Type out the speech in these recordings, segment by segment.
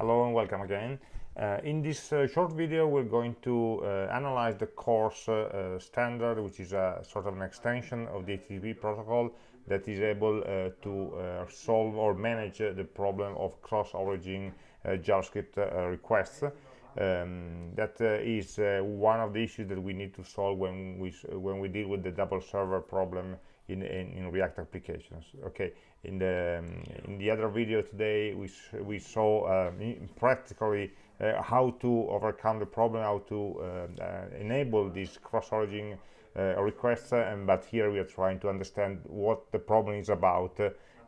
Hello and welcome again. Uh, in this uh, short video we're going to uh, analyze the CORS uh, uh, standard which is a sort of an extension of the HTTP protocol that is able uh, to solve or manage the problem of cross-origin JavaScript requests. Um, that is one of the issues that we need to solve when we when we deal with the double server problem in, in, in React applications. Okay, in the um, in the other video today we we saw um, practically uh, how to overcome the problem, how to uh, uh, enable these cross-origin uh, requests, and but here we are trying to understand what the problem is about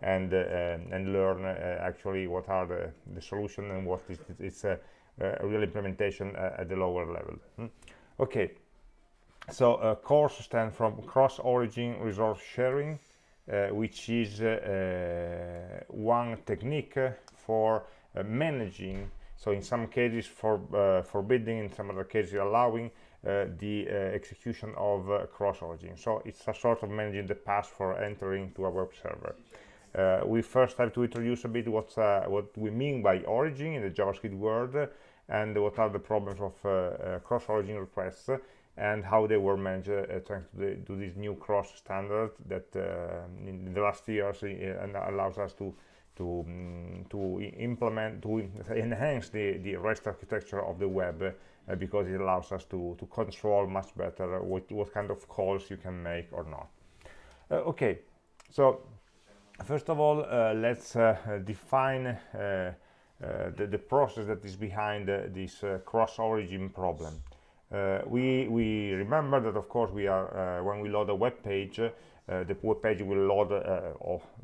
and and learn actually what are the the solution and what is it's a real implementation at the lower level. Hmm? Okay so uh, CORS stands from cross-origin resource sharing uh, which is uh, uh one technique for uh, managing so in some cases for uh, forbidding in some other cases allowing the execution of cross-origin. So it's a sort of managing the path for entering to a web server. We first have to introduce a bit what's what we mean by origin in the javascript world and what are the problems of cross-origin requests and how they were managed uh, to do this new CORS standard that uh, in the last years uh, allows us to to um, to implement to enhance the the rest architecture of the web uh, because it allows us to to control much better what what kind of calls you can make or not. Uh, okay. So first of all uh, let's define the, the process that is behind this cross origin problem. uh, we we remember that of course we are uh, when we load a web page uh, the web page will load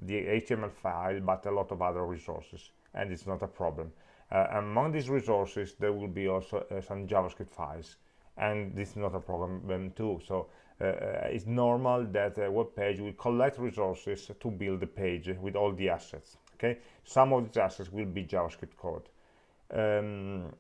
the HTML file but a lot of other resources and it's not a problem. Among these resources there will be also some JavaScript files and this is not a problem um, too. So uh, it's normal that a web page will collect resources to build the page with all the assets okay? Some of these assets will be javascript code. Um,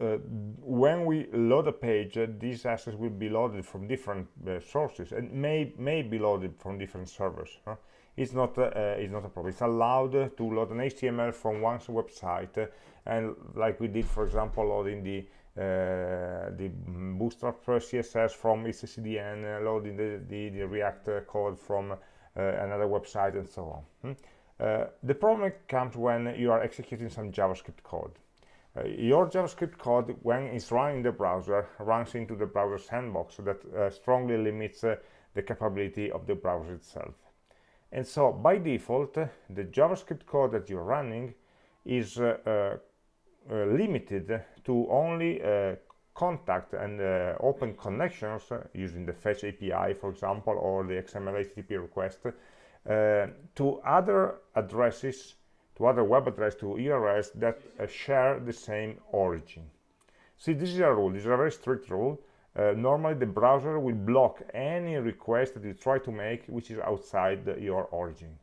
uh, when we load a page, uh, these assets will be loaded from different uh, sources and may may be loaded from different servers. Huh? It's not uh, uh, it's not a problem. It's allowed to load an HTML from one website, uh, and like we did, for example, loading the the Bootstrap CSS from etcdn, loading the, the, the React code from another website, and so on. Hmm? the problem comes when you are executing some JavaScript code uh, your JavaScript code, when it's running in the browser, runs into the browser sandbox that uh, strongly limits uh, the capability of the browser itself. And so, by default, the JavaScript code that you're running is limited to only contact and uh, open connections uh, using the fetch API, for example, or the XML HTTP request uh, to other addresses to other web address to URLs that uh, share the same origin. See, this is a rule. This is a very strict rule. Uh, normally, the browser will block any request that you try to make which is outside the, your origin.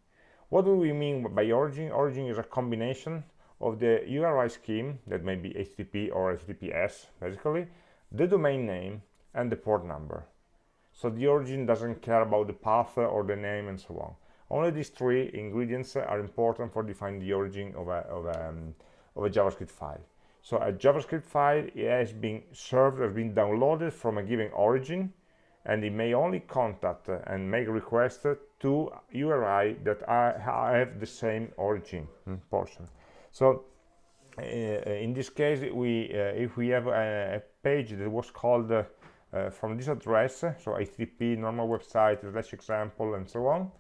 What do we mean by origin? Origin is a combination of the URI scheme, that may be HTTP or HTTPS, basically, the domain name, and the port number. So the origin doesn't care about the path or the name and so on. Only these three ingredients are important for defining the origin of a, of um, of a JavaScript file. So a JavaScript file has been served, has been downloaded from a given origin, and it may only contact and make requests to URI that have the same origin hmm, portion. So uh, in this case, we uh, if we have a, a, page that was called uh, from this address, so HTTP normal website slash example and so on,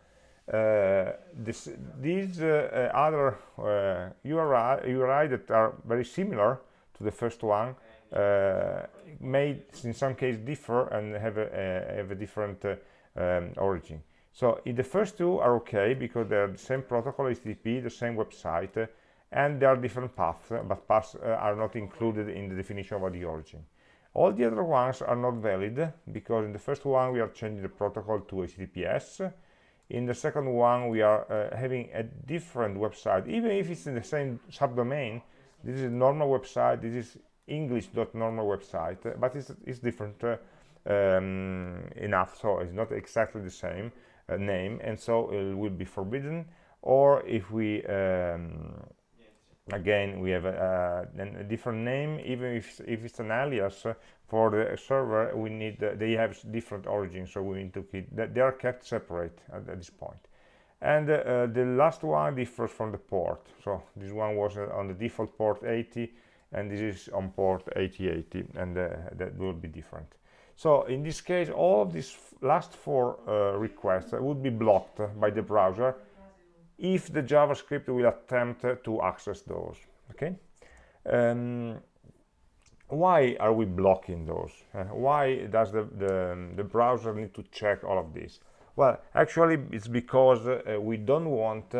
this, these uh, uh, other URI, URI that are very similar to the first one may in some case differ and have a, have a different um, origin. So the first two are okay because they're the same protocol, HTTP, the same website, and there are different paths, but paths uh, are not included in the definition of the origin. All the other ones are not valid because in the first one we are changing the protocol to HTTPS, in the second one we are uh, having a different website. Even if it's in the same subdomain this is a normal website this is english.normal website but it's, it's different uh, um, enough. So it's not exactly the same uh, name and so it will be forbidden. Or if we um, again we have a, a, different name. Even if, if it's an alias uh, for the server we need uh, they have different origins so we need to keep that they are kept separate at, at this point. and uh, the last one differs from the port. So this one was uh, on the default port 80 and this is on port 8080 and uh, that will be different. So in this case all of these last four uh, requests would be blocked by the browser if the javascript will attempt to access those okay? Um, why are we blocking those? Uh, why does the, the, the browser need to check all of this? Well actually it's because uh, we don't want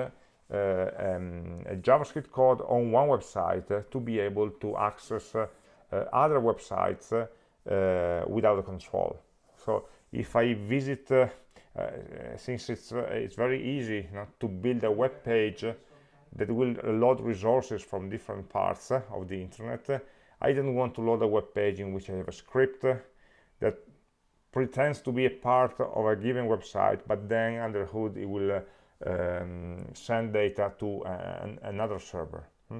uh, um, a javascript code on one website uh, to be able to access uh, uh, other websites without a control. So if i visit since it's uh, it's very easy you know, to build a web page that will load resources from different parts uh, of the internet I don't want to load a web page in which I have a script that pretends to be a part of a given website but then under hood it will uh, um, send data to uh, an, another server hmm?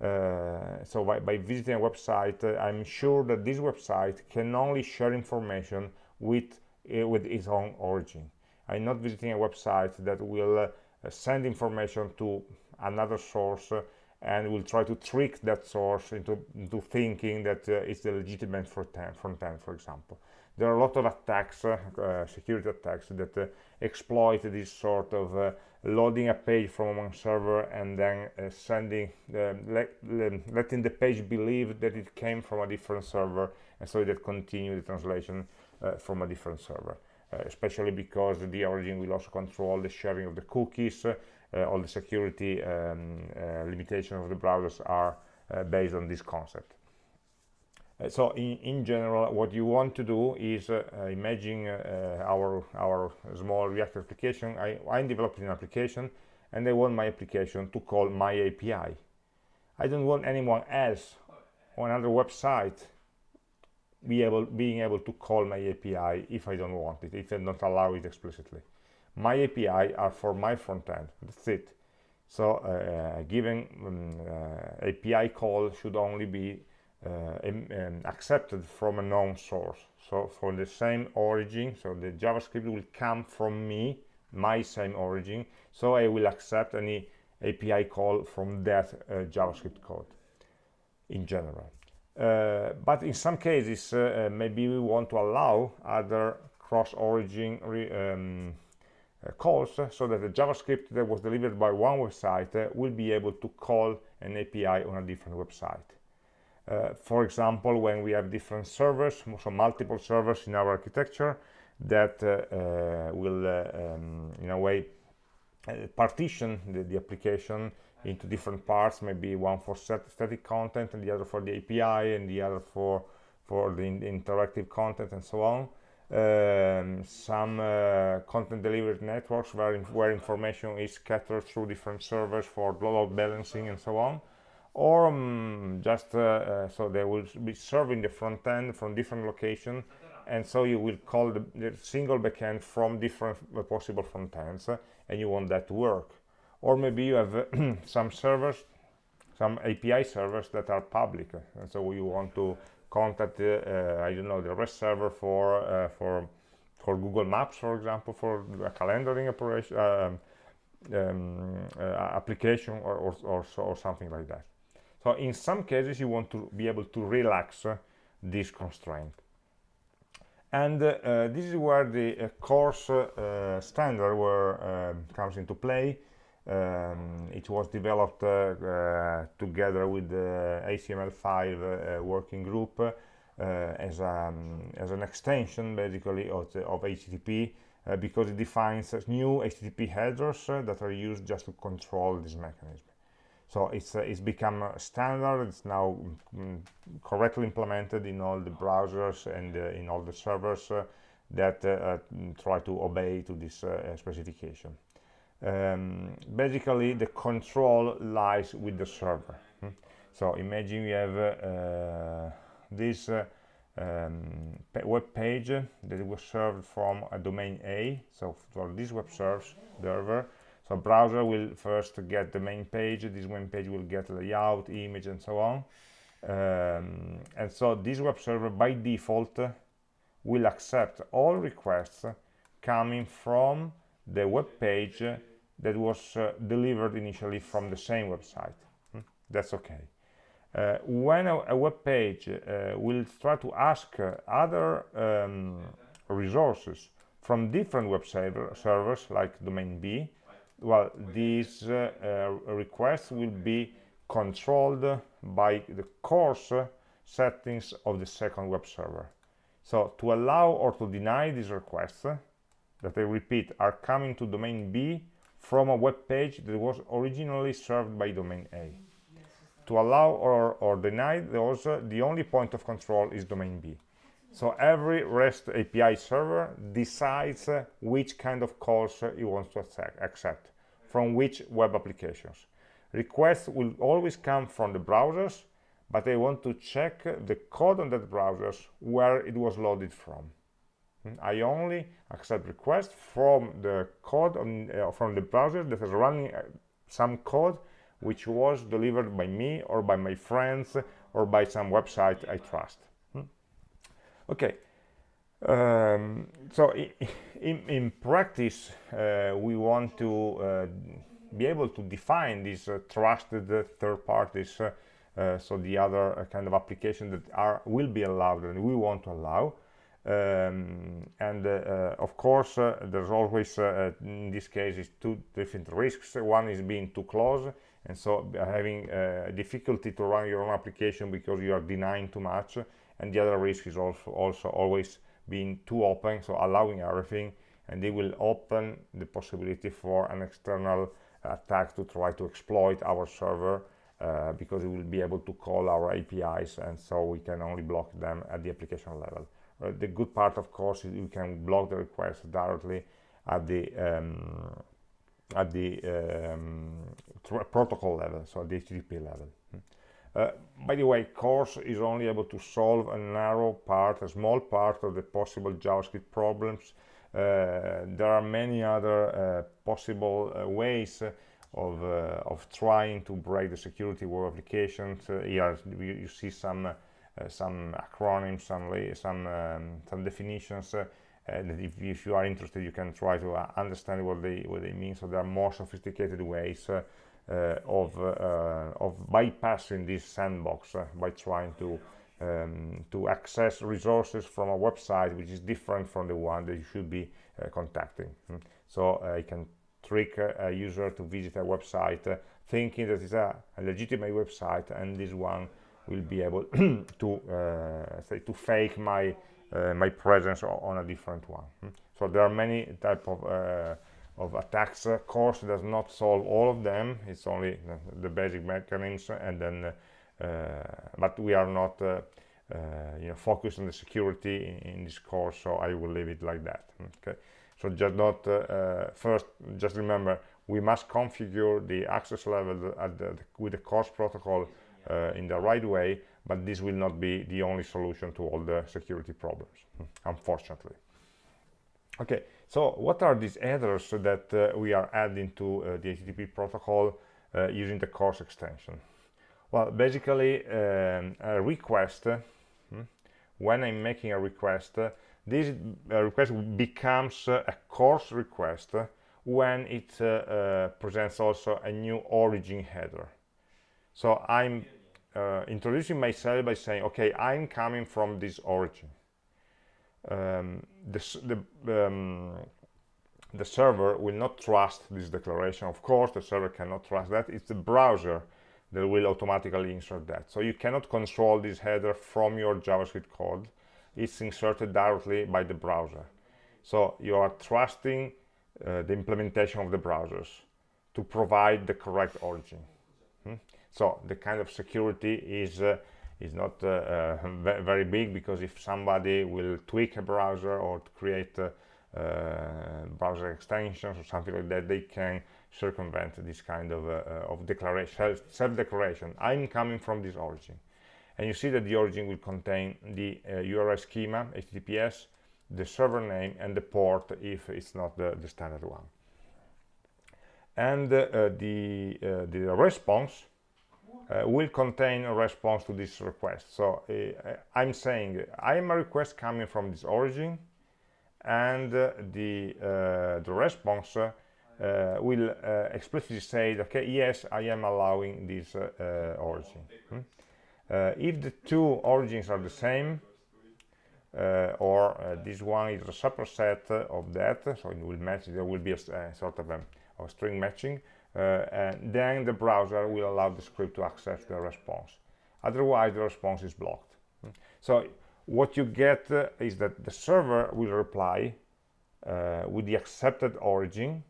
uh, so by, by, visiting a website I'm sure that this website can only share information with uh, with its own origin. I'm not visiting a website that will uh, send information to another source uh, and will try to trick that source into, into thinking that uh, it's the legitimate front end, front end, for example. There are a lot of attacks, uh, uh, security attacks, that uh, exploit this sort of loading a page from one server and then sending, let, letting the page believe that it came from a different server, and so that continue the translation uh, Uh, from a different server. Uh, especially because the origin will also control the sharing of the cookies, uh, all the security um, uh, limitations of the browsers are uh, based on this concept. so in, in, general, what you want to do is imagine our, our small React application. I, I'm developing an application and I want my application to call my API. I don't want anyone else on another website be able, being able to call my API if I don't want it, if I don't allow it explicitly. My API are for my front end, that's it. So uh, given um, uh, API call should only be uh, um, accepted from a known source. So for the same origin, so the JavaScript will come from me, my same origin, so I will accept any API call from that uh, JavaScript code in general. Uh, but in some cases uh, uh, maybe we want to allow other cross-origin um, uh, calls so that the JavaScript that was delivered by one website uh, will be able to call an API on a different website. Uh, for example, when we have different servers, so multiple servers in our architecture that will, um, in a way, partition the, the application into different parts maybe one for static content and the other for the API and the other for for the, in interactive content and so on. Um, some uh, content delivery networks where, where information is scattered through different servers for load balancing and so on. Or um, just uh, uh, so they will be serving the front end from different location and so you will call the, the single backend from different uh, possible front ends uh, and you want that to work or maybe you have some servers some API servers that are public. And so you want to contact uh, I don't know the REST server for uh, for for Google Maps for example for a calendaring operation uh, um, uh, application or, or, or, or, something like that. So in some cases you want to be able to relax uh, this constraint. And uh, this is where the CORS standard where, um, comes into play um, it was developed uh, uh, together with the HTML5 uh, working group as, um, as an extension basically of, the, of HTTP because it defines new HTTP headers that are used just to control this mechanism. So it's, uh, it's become standard, it's now mm, correctly implemented in all the browsers and uh, in all the servers uh, that try to obey to this specification um, basically the control lies with the server. Hmm? so imagine you have uh, this uh, um, web page that was served from a domain A. So for this web server server so browser will first get the main page. This main page will get layout image and so on. Um, and so this web server by default will accept all requests coming from the web page that was uh, delivered initially from the same website. Hmm? that's okay. Uh, when a, a, web page uh, will try to ask uh, other um, resources from different web server, servers like domain B well these uh, uh, requests will be controlled by the CORS settings of the second web server. So to allow or to deny these requests that I repeat are coming to domain B from a web page that was originally served by domain A to allow or, or deny those the only point of control is domain B so every REST API server decides uh, which kind of calls uh, it wants to accept from which web applications. Requests will always come from the browsers, but I want to check the code on that browsers where it was loaded from. Hmm, I only accept requests from the code on, uh, from the browser that is running uh, some code which was delivered by me or by my friends or by some website I trust. Okay. Um, so in, in practice uh, we want to uh, be able to define these uh, trusted third parties uh, uh, so the other uh, kind of application that are will be allowed and we want to allow um, and of course there's always in this case is two different risks one is being too close and so having difficulty to run your own application because you are denying too much and the other risk is also also always being too open so allowing everything and they will open the possibility for an external attack to try to exploit our server uh, because it will be able to call our APIs and so we can only block them at the application level. Uh, the good part of course is you can block the request directly at the um, at the um, protocol level, so at the HTTP level. Uh, by the way, CORS is only able to solve a narrow part, a small part of the possible JavaScript problems. Uh, there are many other uh, possible uh, ways of, uh, of trying to break the security of applications. here you, see some some acronyms, some some um, some definitions. and if, if, you are interested, you can try to understand what they what they mean. So there are more sophisticated ways uh, of, uh, of bypassing this sandbox uh, by trying to um, to access resources from a website which is different from the one that you should be contacting. Mm. So I can trick a user to visit a website thinking that it's a, a, legitimate website and this one will be able to uh, say to fake my uh, my presence on a different one. Mm. so there are many type of uh, of attacks. Uh, CORS does not solve all of them. It's only the basic mechanisms and then uh, but we are not uh, you know focused on the security in, in, this course so I will leave it like that. Okay. So just not first just remember we must configure the access level the, the, with the CORS protocol uh, in the right way but this will not be the only solution to all the security problems unfortunately. Okay so what are these headers that uh, we are adding to uh, the http protocol uh, using the CORS extension? Well basically um, a request hmm, when i'm making a request this request becomes a CORS request when it uh, uh, presents also a new origin header so i'm uh, introducing myself by saying okay i'm coming from this origin. Um, the, the, um, the server will not trust this declaration. Of course the server cannot trust that. It's the browser that will automatically insert that. So you cannot control this header from your javascript code. It's inserted directly by the browser. So you are trusting uh, the implementation of the browsers to provide the correct origin. Hmm? So the kind of security is uh, is not uh, uh very big because if somebody will tweak a browser or create uh, uh, browser extensions or something like that, they can circumvent this kind of, of declaration, self-declaration. I'm coming from this origin. And you see that the origin will contain the URL schema, HTTPS, the server name and the port if it's not the, the standard one and uh, the uh, the response uh, will contain a response to this request so uh, i'm saying i am a request coming from this origin and uh, the the response will explicitly say okay yes i am allowing this origin hmm? if the two origins are the same uh, or uh, this one is a superset of that so it will match there will be a, sort of a, a string matching uh, and then the browser will allow the script to access the response. Otherwise the response is blocked. So what you get uh, is that the server will reply uh, with the accepted origin.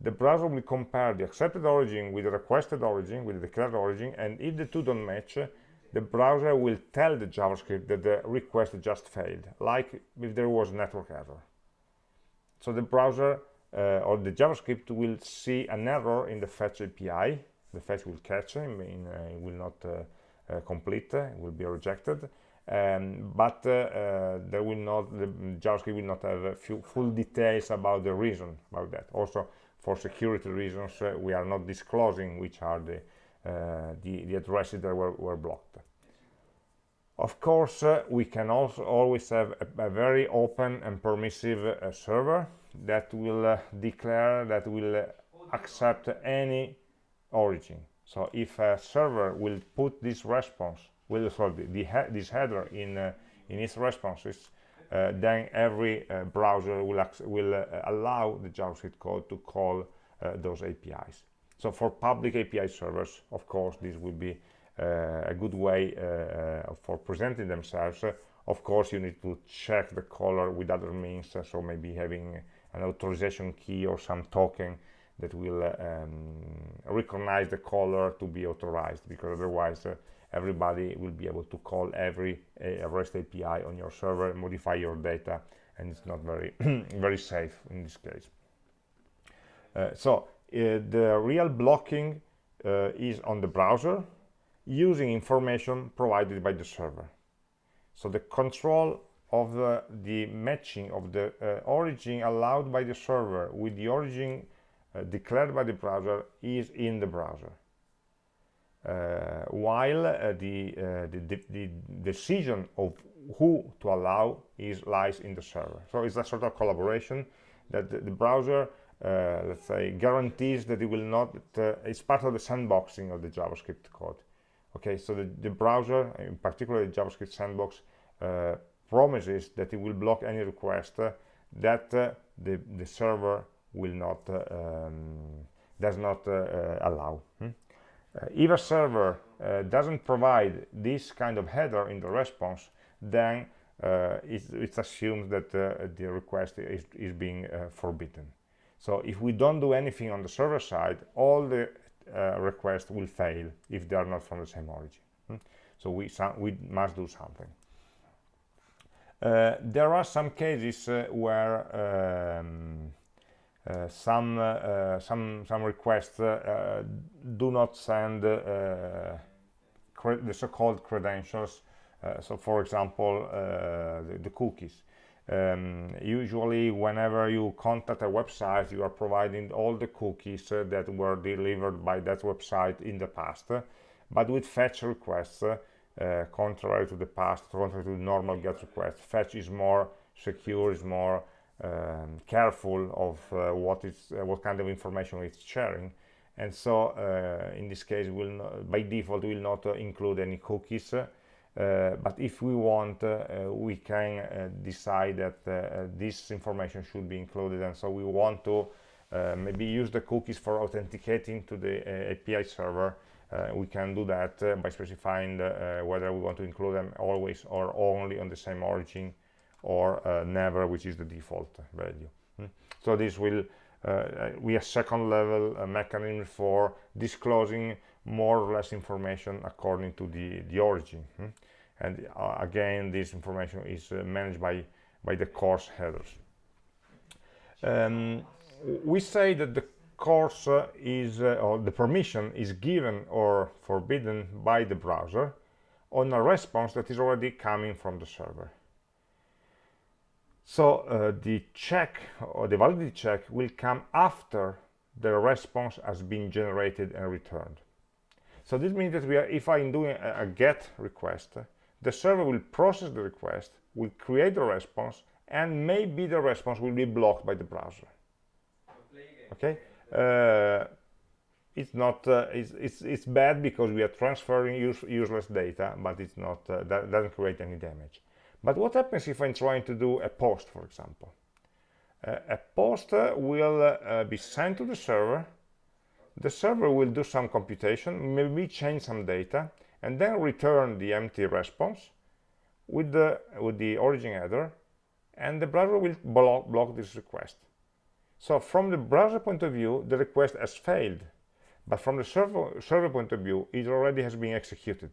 The browser will compare the accepted origin with the requested origin with the declared origin and if the two don't match the browser will tell the JavaScript that the request just failed, like if there was a network error. So the browser uh, or the JavaScript will see an error in the fetch API. The fetch will catch, it, mean, uh, it will not uh, uh complete, uh, it will be rejected. Um, but uh, there will not, the JavaScript will not have full details about the reason about that. Also, for security reasons, we are not disclosing which are the uh, the, the addresses that were, were blocked. Of course, uh, we can also always have a, a very open and permissive uh, server that will declare that will accept any origin. So if a server will put this response, will sorry, the, the this header in uh, in its responses, uh, then every uh, browser will will allow the JavaScript code to call those APIs. So for public API servers, of course, this will be uh, a good way uh, uh for presenting themselves. of course, you need to check the caller with other means, so maybe having an authorization key or some token that will um, recognize the caller to be authorized, because otherwise uh, everybody will be able to call every uh, REST API on your server, modify your data, and it's not very very safe in this case. Uh, so the real blocking uh, is on the browser using information provided by the server. So the control of the, matching of the uh, origin allowed by the server with the origin uh, declared by the browser is in the browser. Uh, while uh, the, the, the, the, decision of who to allow is lies in the server. So it's a sort of collaboration that the, the browser uh, let's say guarantees that it will not uh, it's part of the sandboxing of the javascript code okay so the, the browser in particular the javascript sandbox uh, promises that it will block any request uh, that uh, the the server will not uh, um, does not allow hmm? if a server doesn't provide this kind of header in the response then it, it assumes that the request is, is being forbidden so if we don't do anything on the server side, all the uh, requests will fail if they are not from the same origin. Hmm? So we, we must do something. Uh, there are some cases uh, where um, uh, some uh, some some requests uh, do not send the so-called credentials. so, for example, the, the, cookies um, usually whenever you contact a website you are providing all the cookies uh, that were delivered by that website in the past but with fetch requests uh, contrary to the past contrary to normal get request. Fetch is more secure is more um, careful of uh, what is uh, what kind of information it's sharing. And so uh, in this case will not, by default will not uh, include any cookies but if we want we can decide that this information should be included. And so we want to maybe use the cookies for authenticating to the API server we can do that by specifying the, whether we want to include them always or only on the same origin or never which is the default value hmm. so this will uh, we a second level uh, mechanism for disclosing more or less information according to the the origin hmm? and uh, again this information is uh, managed by by the CORS headers um, we say that the CORS is uh, or the permission is given or forbidden by the browser on a response that is already coming from the server. So uh, the check or the validity check will come after the response has been generated and returned. So this means that we are if i'm doing a, a get request the server will process the request will create the response and maybe the response will be blocked by the browser. Okay it's not uh, it's, it's, it's bad because we are transferring use, useless data but it's not uh, that doesn't create any damage. But what happens if i'm trying to do a post for example? Uh, a post uh, will uh, be sent to the server. The server will do some computation maybe change some data and then return the empty response with the with the origin header and the browser will block, block this request so from the browser point of view the request has failed but from the server, server point of view it already has been executed.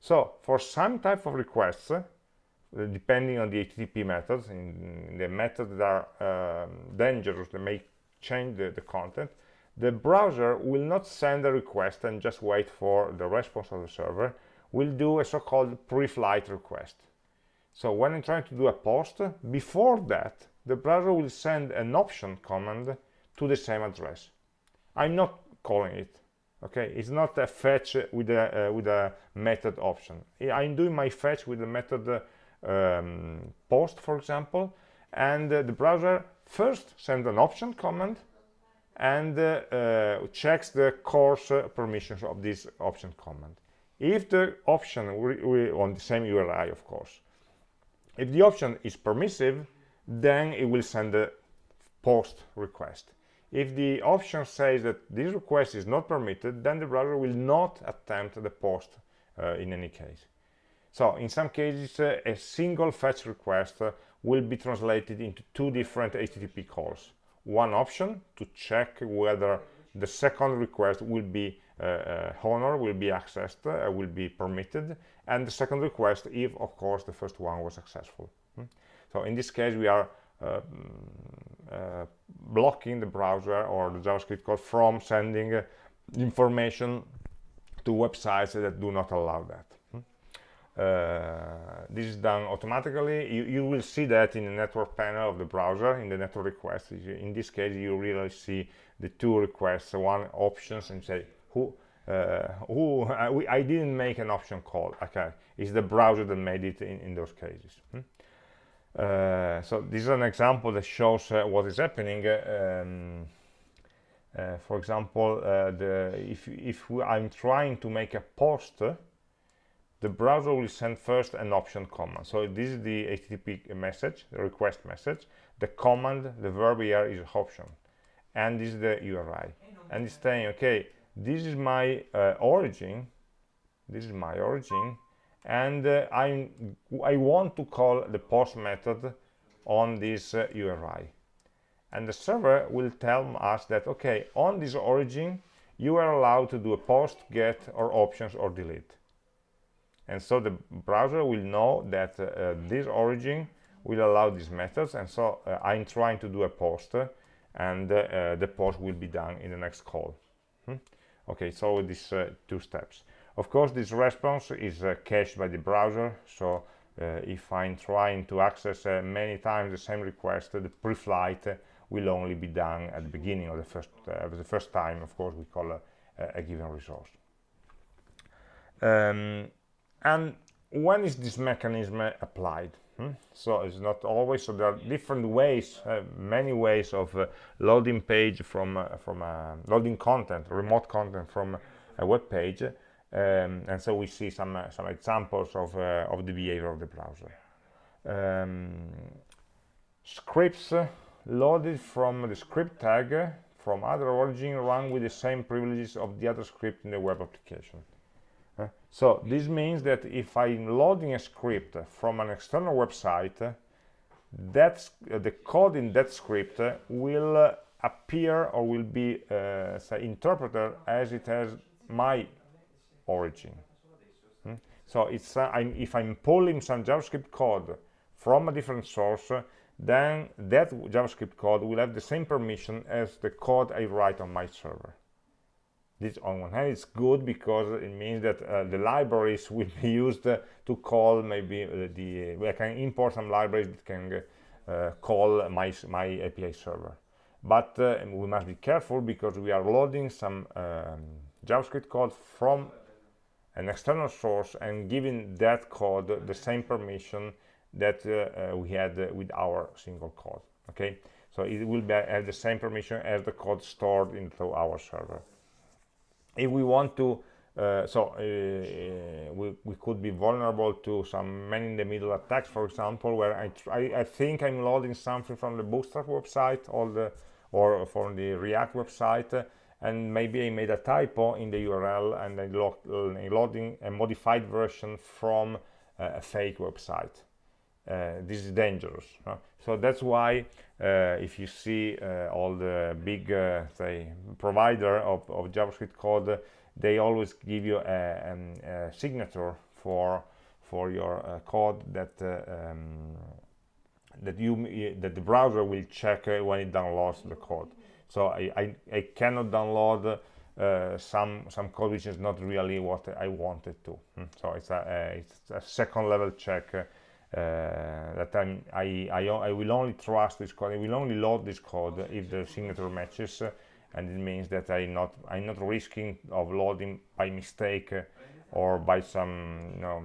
So for some type of requests uh, depending on the HTTP methods in, the methods that are um, dangerous that may change the, the content the browser will not send a request and just wait for the response of the server. Will do a so-called pre-flight request. So when I'm trying to do a post before that the browser will send an option command to the same address. I'm not calling it okay? It's not a fetch with a uh, with a method option. I'm doing my fetch with the method um, post for example and uh, the browser first sends an option command and uh, uh, checks the CORS permissions of this option command. If the option on the same URI, of course, if the option is permissive, then it will send a post request. If the option says that this request is not permitted, then the browser will not attempt the post uh, in any case. So in some cases, uh, a single fetch request uh, will be translated into two different HTTP calls one option to check whether the second request will be uh, uh, honored, will be accessed, uh, will be permitted, and the second request if, of course, the first one was successful. Hmm? So in this case, we are uh, uh, blocking the browser or the JavaScript code from sending uh, information to websites that do not allow that. Uh, this is done automatically. You, you, will see that in the network panel of the browser in the network requests. In this case you really see the two requests one options and say who uh, who I, we, I, didn't make an option call. Okay. It's the browser that made it in, in those cases. Hmm? Uh, so this is an example that shows uh, what is happening um, uh, for example the if if I'm trying to make a post the browser will send first an option command. So this is the http message the request message. The command the verb here is option. And this is the uri and it's saying okay this is my uh, origin. This is my origin and uh, i i want to call the post method on this uh, uri and the server will tell us that okay on this origin you are allowed to do a post get or options or delete. And so the browser will know that uh, this origin will allow these methods. And so uh, I'm trying to do a post and uh, the post will be done in the next call. Hmm? okay so these uh, two steps of course this response is uh, cached by the browser so uh, if I'm trying to access many times the same request the pre-flight will only be done at the beginning of the first the first time of course we call a, a given resource. Um, and when is this mechanism applied? Hmm? so it's not always so there are different ways uh, many ways of uh, loading page from uh, from uh, loading content remote content from a web page um, and so we see some uh, some examples of uh, of the behavior of the browser. Um, scripts loaded from the script tag from other origin run with the same privileges of the other script in the web application. So this means that if I'm loading a script from an external website, that's uh, the code in that script will uh, appear or will be uh, say, interpreted as it has my origin. Hmm? So it's uh, I'm, if I'm pulling some JavaScript code from a different source, then that JavaScript code will have the same permission as the code I write on my server this on one hand it's good because it means that uh, the libraries will be used uh, to call maybe uh, the I can import some libraries that can uh, call my my API server but uh, we must be careful because we are loading some um, JavaScript code from an external source and giving that code the same permission that uh, uh, we had with our single code okay? So it will be, have the same permission as the code stored into our server. If we want to uh, so uh, we, we could be vulnerable to some man-in-the-middle attacks for example where I, I, I think I'm loading something from the bootstrap website all the or from the react website and maybe I made a typo in the URL and I lo loading a modified version from uh, a fake website uh, this is dangerous huh? so that's why uh, if you see uh, all the big say provider of, of javascript code they always give you a, um, a signature for for your uh, code that uh, um, that you that the browser will check uh, when it downloads the code so I, I, I cannot download uh, some some code which is not really what I wanted to. Hmm. so it's a, a, it's a second level check uh, that I'm, I, I, I, will only trust this code, I will only load this code if the signature matches, uh, and it means that I'm not, I'm not risking of loading by mistake uh, or by some you know,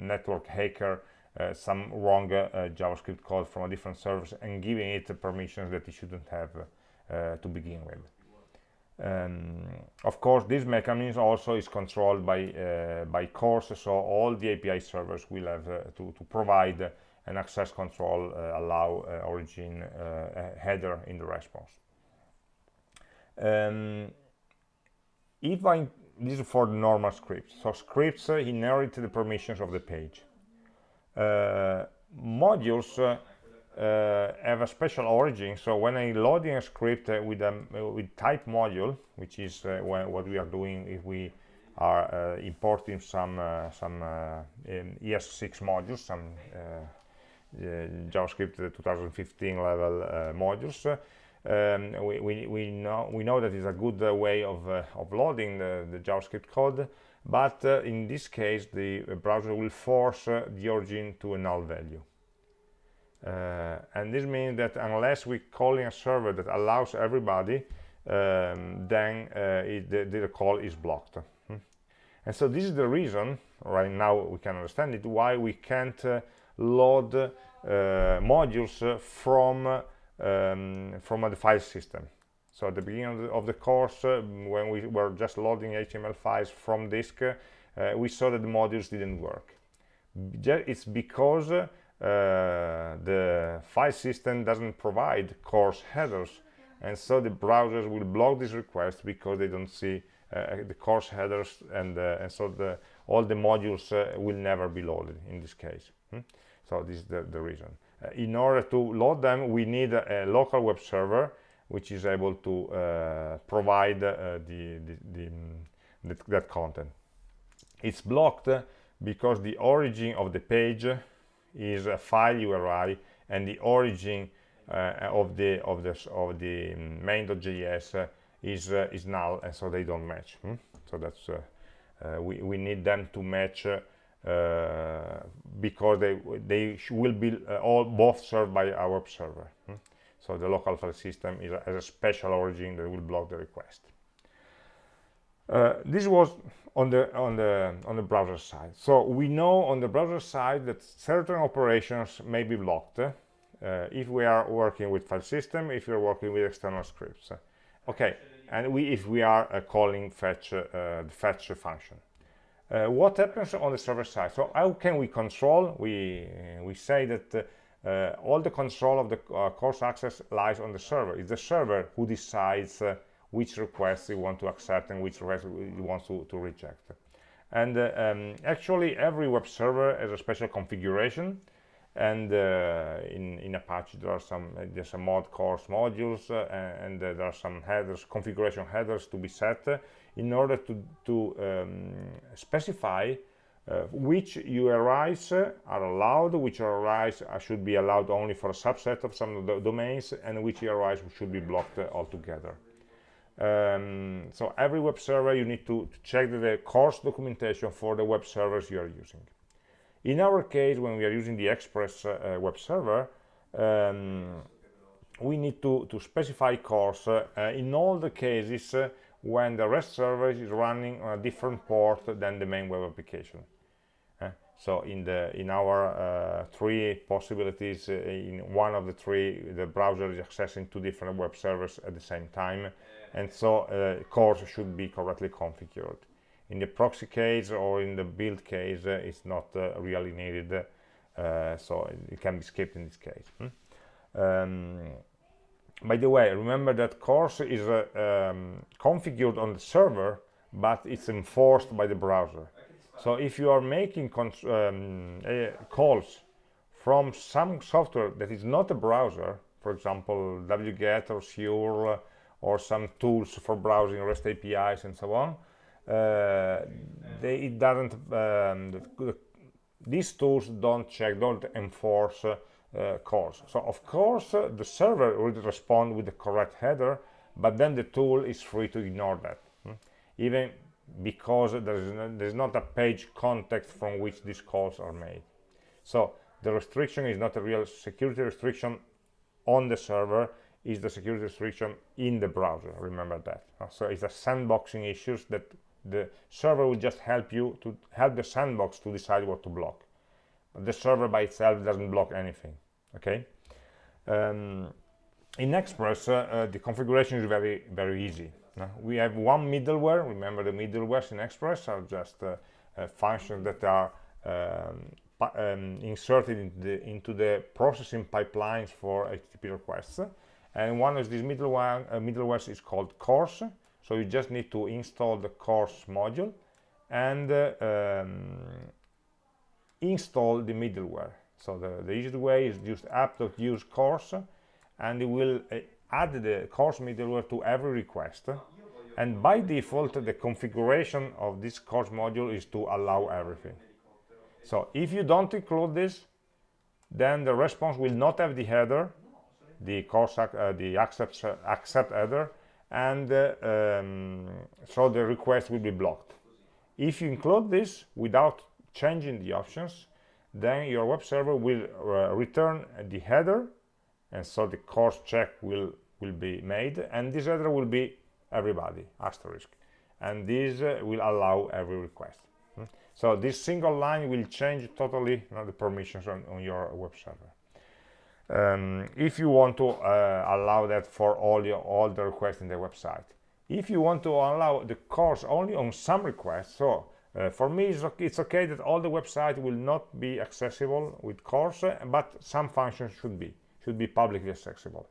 network hacker uh, some wrong uh, JavaScript code from a different service and giving it permissions that it shouldn't have. uh, to begin with. Um, of course, this mechanism also is controlled by uh, by CORS, so all the API servers will have uh, to, to provide an access control, uh, allow uh, origin uh, header in the response. Um, if I this is for normal scripts, so scripts inherit the permissions of the page. modules uh, have a special origin. So when I'm loading a script uh, with a with type module which is uh, what we are doing if we are uh, importing some uh, some uh, ES6 modules some JavaScript 2015 level modules um, we, we, we know we know that is a good way of, of loading the, the JavaScript code. But in this case the browser will force the origin to a null value uh, and this means that unless we're calling a server that allows everybody um, then uh, it, the, the, call is blocked. Hmm. and so this is the reason right now we can understand it why we can't uh, load uh, modules from um, from the file system. So at the beginning of the, of the course uh, when we were just loading HTML files from disk uh, we saw that the modules didn't work. It's because the file system doesn't provide CORS headers and so the browsers will block this request because they don't see uh, the CORS headers and, uh, and so the, all the modules uh, will never be loaded in this case. Hmm? so this is the, the reason. Uh, in order to load them we need a, a local web server which is able to uh, provide the, the, the, the, that content. It's blocked because the origin of the page is a file URI and the origin uh, of the of the of the main.js uh, is uh, is null and so they don't match hmm? so that's uh, uh, we, we need them to match uh, because they they will be all both served by our server hmm? so the local file system is a, has a special origin that will block the request this was on the on the on the browser side. So we know on the browser side that certain operations may be blocked uh, if we are working with file system if we're working with external scripts. Okay and we if we are uh, calling fetch uh, the fetch function. Uh, what happens on the server side? So how can we control? We we say that uh, all the control of the uh, CORS access lies on the server. It's the server who decides which requests you want to accept and which requests you want to, to reject. And uh, um, actually, every web server has a special configuration. And uh, in, in Apache, there are some there's some mod CORS modules, uh, and uh, there are some headers, configuration headers to be set in order to to um, specify uh, which URIs are allowed, which URIs should be allowed only for a subset of some of the domains, and which URIs should be blocked altogether. Um, so every web server you need to, to check the, the CORS documentation for the web servers you are using. In our case, when we are using the Express uh, uh web server, um, we need to, to specify CORS uh, in all the cases uh, when the REST server is running on a different port than the main web application. Uh, so in the in our uh, three possibilities, uh, in one of the three, the browser is accessing two different web servers at the same time, and so uh, CORS should be correctly configured. In the proxy case or in the build case, it's not really needed, so it can be skipped in this case. Hmm? Um, by the way remember that CORS is uh, um, configured on the server but it's enforced by the browser so if you are making um, uh, calls from some software that is not a browser for example wget or Sur or some tools for browsing rest apis and so on uh, they, it doesn't um, the, the, these tools don't check don't enforce uh, uh, CORS. So of course uh, the server will respond with the correct header, but then the tool is free to ignore that, hmm? even because there's, no, there's not a page context from which these calls are made. So the restriction is not a real security restriction on the server, is the security restriction in the browser, remember that. Uh, so it's a sandboxing issues that the server will just help you to help the sandbox to decide what to block the server by itself doesn't block anything okay um, in express uh, uh, the configuration is very very easy uh, we have one middleware. Remember the middlewares in express are just uh, uh, functions that are um, um, inserted into the, into the, processing pipelines for http requests. And one of these middleware uh, middlewares is called cors so you just need to install the cors module and um, install the middleware. So the, the easiest way is just app.use cors and it will uh, add the cors middleware to every request and by default the configuration of this cors module is to allow everything. So if you don't include this then the response will not have the header the cors uh, the accept uh, accept header and uh, um, so the request will be blocked. If you include this without changing the options then your web server will uh, return the header and so the CORS check will will be made and this header will be everybody asterisk. And this uh, will allow every request. Hmm? so this single line will change totally you know, the permissions on, on, your web server. Um, if you want to uh, allow that for all your all the requests in the website. If you want to allow the CORS only on some requests so uh, for me, it's okay, it's okay, that all the website will not be accessible with CORS but some functions should be, should be publicly accessible.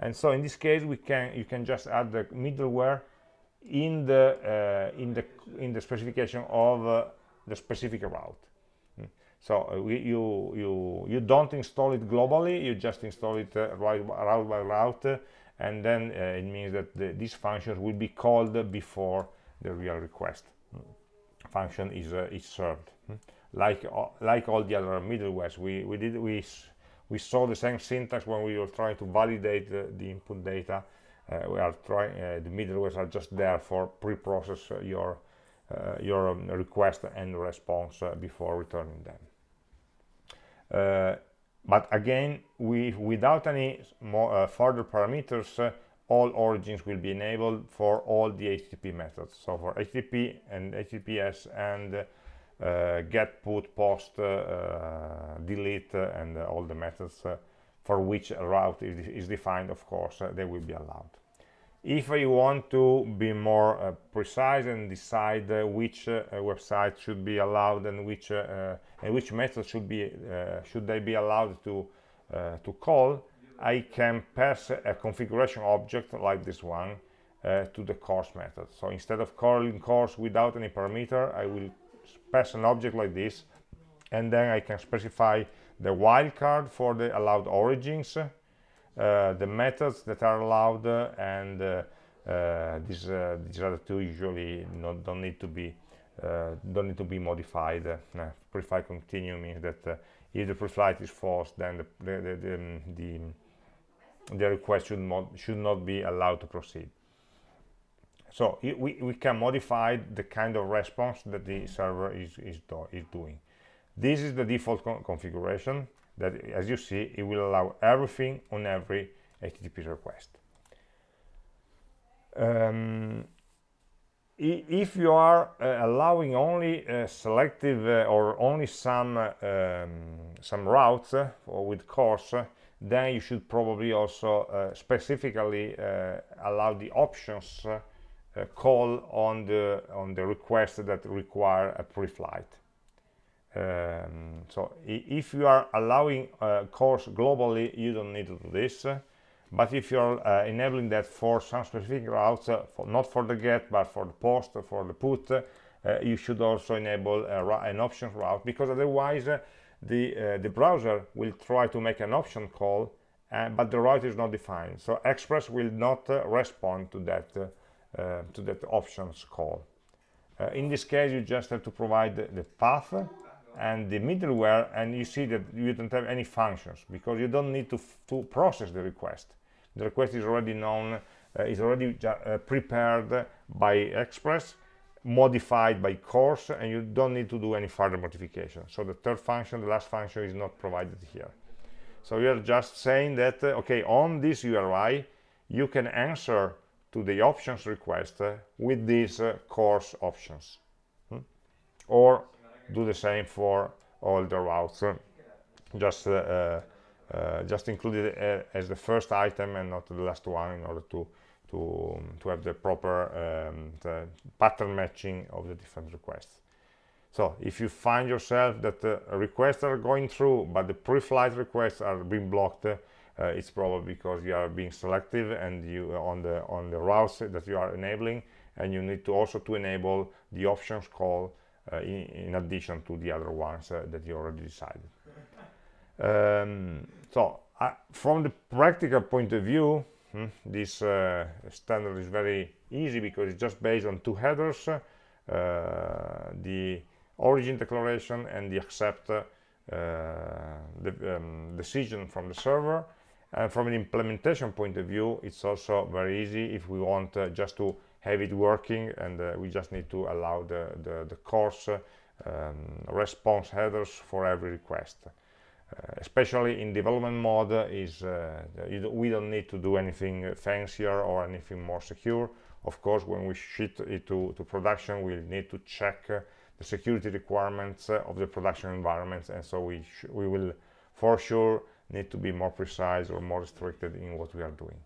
And so in this case, we can you can just add the middleware in the uh, in the in the specification of uh, the specific route. Hmm. So uh, we, you you you don't install it globally, you just install it uh, right, route by route, and then uh, it means that the, these functions will be called before the real request function is uh, is served hmm? like uh, like all the other middlewares we we did we we saw the same syntax when we were trying to validate the, the input data uh, we are trying uh, the middlewares are just there for pre-process uh, your uh, your um, request and response before returning them but again we without any more further parameters all origins will be enabled for all the HTTP methods. So for HTTP and HTTPS and uh, get, put, post, uh, delete, uh, and all the methods uh, for which a route is, is defined, of cors, uh, they will be allowed. If you want to be more uh, precise and decide which website should be allowed and which and which method should be should they be allowed to to call, I can pass a configuration object like this one uh, to the cors method. So instead of calling course without any parameter, I will pass an object like this, and then I can specify the wildcard for the allowed origins, uh, the methods that are allowed, uh, and uh, uh, these, uh, these other two usually not, don't need to be don't need to be modified. preflight continue means that if the preflight is false, then the, the, the, the, the request should should not be allowed to proceed. So we, we can modify the kind of response that the server is, is, do, is doing. This is the default con configuration that, as you see, it will allow everything on every HTTP request. Um, if you are uh, allowing only uh, selective uh, or only some uh, um, some routes uh, with CORS, then you should probably also uh, specifically allow the options call on the on the request that require a pre-flight. Um, so if you are allowing CORS globally, you don't need to do this but if you're uh, enabling that for some specific routes uh, for, not for the get but for the post or for the put uh, you should also enable an option route because otherwise uh, the uh, the browser will try to make an option call uh, but the route is not defined so express will not respond to that to that options call. In this case you just have to provide the, the path and the middleware and you see that you don't have any functions because you don't need to, to process the request. The request is already known uh, is already uh, prepared by express modified by CORS and you don't need to do any further modification. So the third function the last function is not provided here. So we are just saying that uh, okay on this URI you can answer to the options request uh, with these uh, CORS options. Hmm? or do the same for all the routes. Just uh, uh, just include it uh, as the first item and not the last one in order to to um, to have the proper um, the pattern matching of the different requests. So if you find yourself that the requests are going through but the pre-flight requests are being blocked uh, it's probably because you are being selective and you on the on the routes that you are enabling and you need to also to enable the options call uh, in, in, addition to the other ones uh, that you already decided. Um, so uh, from the practical point of view hmm, this uh, standard is very easy because it's just based on two headers uh, the origin declaration and the accept uh, the um, decision from the server and from an implementation point of view it's also very easy if we want uh, just to have it working and uh, we just need to allow the the, the CORS um, response headers for every request. Uh, especially in development mode is uh, we don't need to do anything fancier or anything more secure. Of course when we ship it to, to production we'll need to check uh, the security requirements of the production environments and so we we will for sure need to be more precise or more restricted in what we are doing.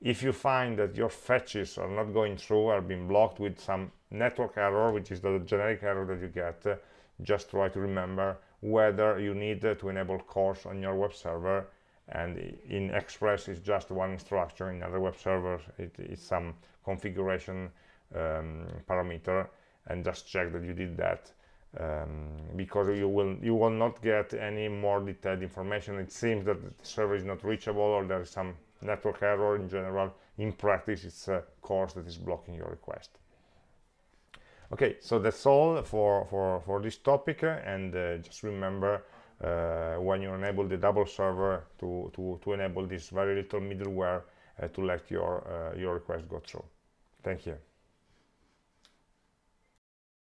If you find that your fetches are not going through are being blocked with some network error which is the generic error that you get just try to remember whether you need to enable CORS on your web server and in Express it's just one instruction in other web servers it is some configuration um, parameter and just check that you did that um, because you will you will not get any more detailed information. It seems that the server is not reachable or there is some network error in general. In practice it's a CORS that is blocking your request. Okay so that's all for for for this topic. And uh, just remember uh, when you enable the double server to to to enable this very little middleware uh, to let your uh, your request go through. Thank you